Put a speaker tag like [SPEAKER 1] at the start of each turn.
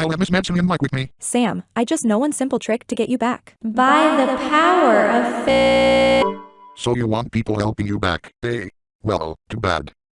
[SPEAKER 1] I'll let Miss Madsen in Mike with me.
[SPEAKER 2] Sam, I just know one simple trick to get you back.
[SPEAKER 3] By the power of fi-
[SPEAKER 1] So you want people helping you back? Hey, well, too bad.